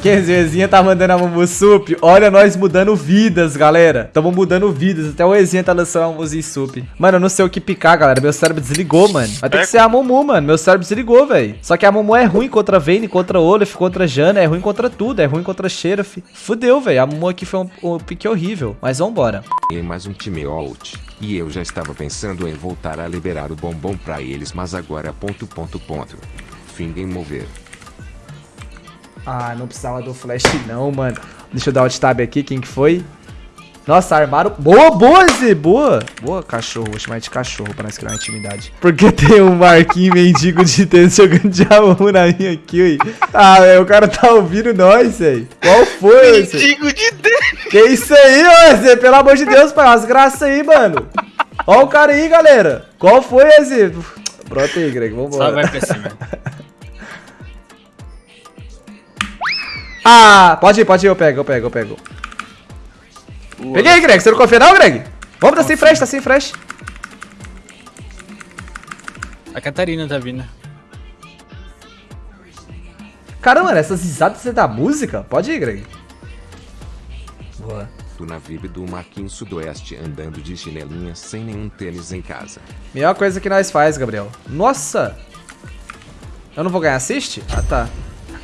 Kenzinho tá mandando a Mumusup. Olha nós mudando vidas, galera. Tamo mudando vidas. Até o Ezinha tá lançando a Mumusup. Mano, eu não sei o que picar, galera. Meu cérebro desligou, mano. Vai ter que ser a Mumu, mano. Meu cérebro desligou, velho. Só que a Mumu é ruim contra Vayne, contra Olaf, contra Jana. É ruim contra tudo. É ruim contra Sheriff. Fudeu, velho. A Mumu aqui foi um, um pique horrível. Mas vambora. E mais um time out. E eu já estava pensando em voltar a liberar o bombom pra eles, mas agora ponto ponto ponto. Fim em mover. Ah, não precisava do flash não, mano. Deixa eu dar o tab aqui, quem que foi? Nossa, armaram... Boa, boa, Zé, boa. Boa, cachorro. Vou chamar de cachorro pra nós criar uma intimidade. Porque tem um Marquinhos mendigo de tênis jogando diabo na minha aqui, ui. Ah, velho, o cara tá ouvindo nós, velho. Qual foi, Zé? Mendigo de tênis. Que isso aí, ô, Zé? Pelo amor de Deus, pai. As graças aí, mano. Ó o cara aí, galera. Qual foi, Zé? Pronto aí, Greg. Só Vambora. vai pra cima. Ah, pode ir, pode ir. Eu pego, eu pego, eu pego. Peguei, Greg. Você não confia não, Greg? Vamos, tá sem fresh, tá sem fresh. A Catarina tá vindo. Caramba, essas risadas é da música? Pode ir, Greg. Boa. Tu na vibe do Marquinhos Sudoeste andando de chinelinha sem nenhum tênis em casa. Melhor coisa que nós faz, Gabriel. Nossa! Eu não vou ganhar assist? Ah, tá.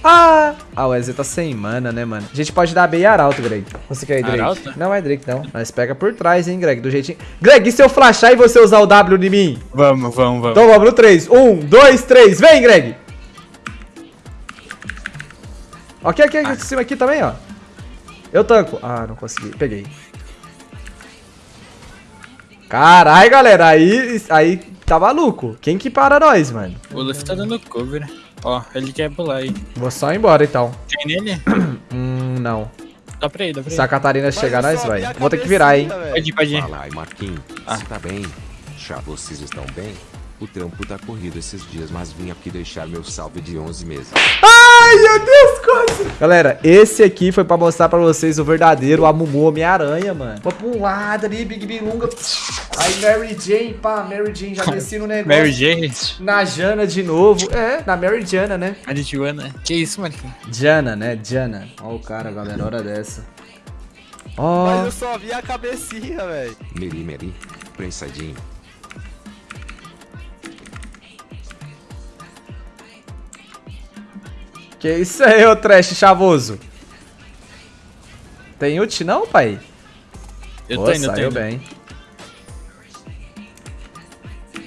Ah! Ah, o EZ tá sem mana, né, mano? A gente pode dar B e Arauto, Greg. Você quer ir, Drake? Arauto? Não é Drake, não. Nós pega por trás, hein, Greg, do jeitinho. Greg, e se eu flashar e você usar o W em mim? Vamos, vamos, vamos. Então vamos no 3. 1, 2, 3. Vem, Greg! Ok, aqui, aqui, em cima aqui também, ó. Eu tanco. Ah, não consegui. Peguei. Carai, galera. Aí, aí tá maluco. Quem que para nós, mano? O Luffy tá dando cover. Ó, ele quer pular aí. Vou só ir embora, então. Tem nele? Hum, não. Dá pra ir, dá pra ir. Se a Catarina chegar, nós vai. Vou ter que virar, hein. Pode ir, pode ir. Fala aí, Marquinhos. Ah. Você tá bem? Já vocês estão bem? O trampo tá corrido esses dias, mas vim aqui deixar meu salve de 11 meses. Ai, meu Deus, quase. Galera, esse aqui foi pra mostrar pra vocês o verdadeiro Amumu Homem-Aranha, mano. Vou pra um lado ali, Big Bilunga. Aí, Mary Jane, pá, Mary Jane, já desci no negócio. Mary Jane. Na Jana de novo. É, na Mary Jana, né? A de Joana. Que isso, Marquinhos? Jana, né? Jana. Ó o cara, galera, hora dessa. Mas Ó. eu só vi a cabecinha, velho. Meri, Meri, prensadinho. Que isso aí, ô trash chavoso? Tem ult não, pai? Eu Pô, tô indo, eu saiu indo. bem.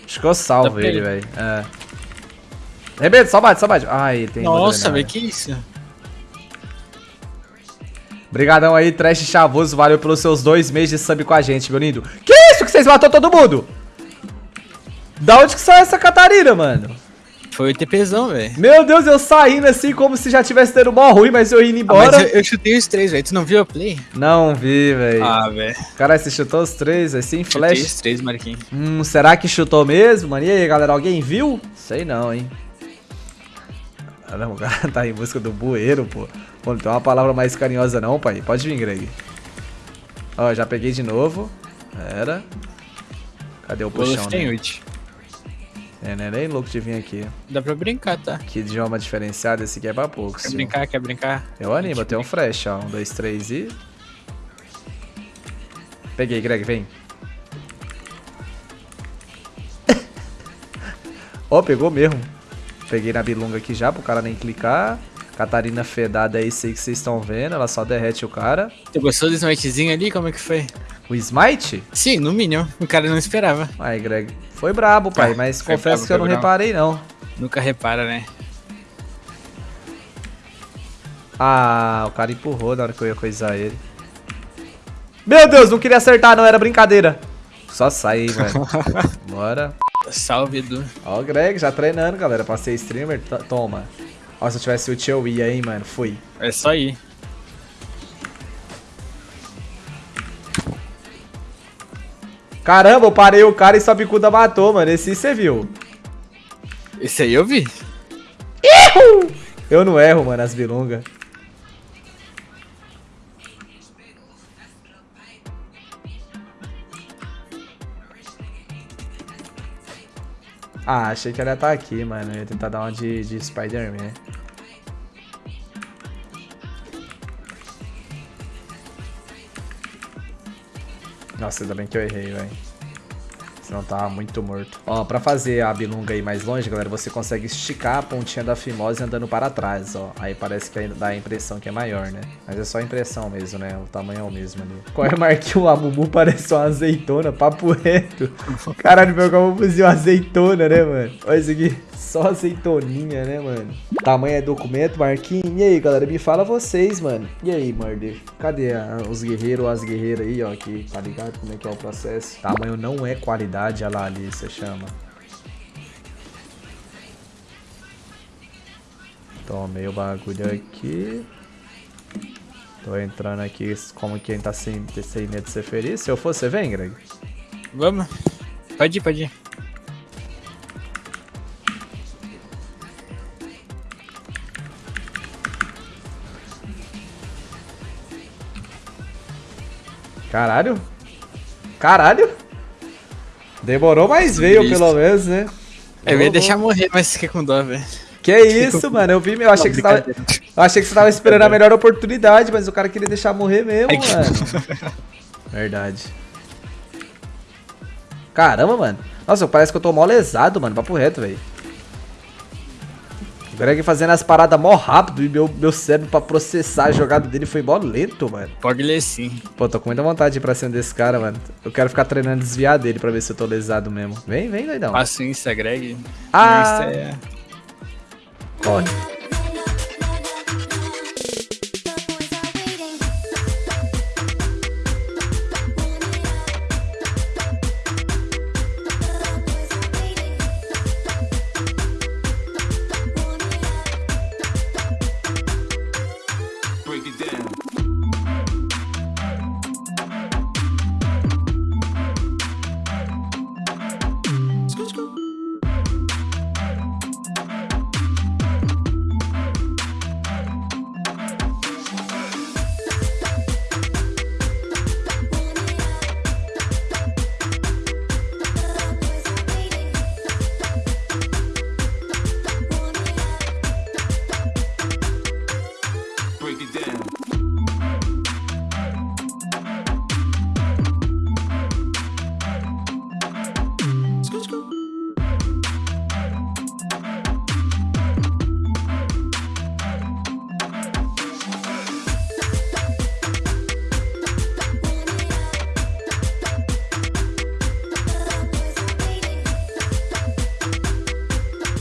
Acho que eu salvo Tá ele, velho. É. Rebento, só bate, só bate. Ai, tem Nossa, velho. velho, que isso? Obrigadão aí, Trash Chavoso. Valeu pelos seus dois meses de sub com a gente, meu lindo. Que isso que vocês matou todo mundo? Da onde que saiu essa Catarina, mano? Foi o TPzão, velho. Meu Deus, eu saindo assim como se já tivesse tendo mó ruim, mas eu indo Ah, embora. mas eu, eu chutei os três, velho. Tu não viu a play? Não vi, velho. Ah, velho. Caralho, você chutou os três, assim, Chutei flash. os três, Marquinhos. Hum, será que chutou mesmo, mano? E aí, galera, alguém viu? Sei não, hein. Caramba, o cara tá em busca do bueiro, pô. Pô, não tem uma palavra mais carinhosa não, pai. Pode vir, Greg. Ó, já peguei de novo. Era. Cadê o puxão, Luffy tem né? ult. É, né? Nem louco de vir aqui. Dá pra brincar, tá? Que idioma diferenciado, esse aqui é pra poucos. Quer brincar, quer brincar? Eu animo, eu tenho um fresh, ó. Um, dois, três e... Peguei, Greg, vem. Ó, pegou mesmo. Peguei na bilunga aqui já, pro cara nem clicar. Catarina fedada é isso aí que vocês estão vendo. Ela só derrete o cara. Tu gostou do smitezinho ali? Como é que foi? O Smite? Sim, no mínimo. O cara não esperava. Aí, Greg. Foi brabo, pai, Ah, mas confesso que eu não reparei, não. Nunca repara, né? Ah, o cara empurrou na hora que eu ia coisar ele. Meu Deus, não queria acertar, não. Era brincadeira. Só sai, hein, velho. Bora. Salve, Edu. Ó o Greg, já treinando, galera. Pra ser streamer, toma. Ó, se eu tivesse ult eu ia, hein, mano. Fui. É só ir. Caramba, eu parei o cara e sua bicuda matou, mano. Esse você viu. Esse aí eu vi. Eu não erro, mano, as bilungas. Ah, achei que ela ia estar aqui, mano. Eu ia tentar dar uma de, de Spider-Man. Nossa, ainda bem que eu errei, velho. Senão tava muito morto. Ó, pra fazer a bilunga aí mais longe, galera, você consegue esticar a pontinha da fimose andando para trás, ó. Aí parece que dá a impressão que é maior, né? Mas é só a impressão mesmo, né? O tamanho é o mesmo ali. Qual é, Marquinhos? A Mumu parece uma azeitona, papo reto. Caralho, meu Mumu uma azeitona, né, mano? Olha isso aqui. Só azeitoninha, né, mano? Tamanho é documento, Marquinhos. E aí, galera, me fala vocês, mano. E aí, Murder? Cadê a- os guerreiros ou as guerreiras aí, ó? Que tá ligado como é que é o processo? Tamanho não é qualidade, olha lá ali, você chama. Tomei o bagulho aqui. Tô entrando aqui como quem tá sem, sem medo de ser feliz. Se eu for, você vem, Greg? Vamos. Pode ir, pode ir. Caralho. Caralho. Demorou, mas veio pelo menos, né? Eu ia deixar morrer, mas fiquei com dó, velho. Que isso, mano? Eu vi, eu achei que tava, eu achei que você tava esperando a melhor oportunidade, mas o cara queria deixar morrer mesmo, Ai, mano. Verdade. Caramba, mano. Nossa, parece que eu tô mó lesado, mano. Papo reto, velho. Greg fazendo as paradas mó rápido e meu, meu cérebro pra processar a jogada dele foi mó lento, mano. Pode ler sim. Pô, tô com muita vontade de ir pra cima desse cara, mano. Eu quero ficar treinando desviar dele pra ver se eu tô lesado mesmo. Vem, vem, doidão. Passa o Insta, Greg. Ah. Insta é... Olha.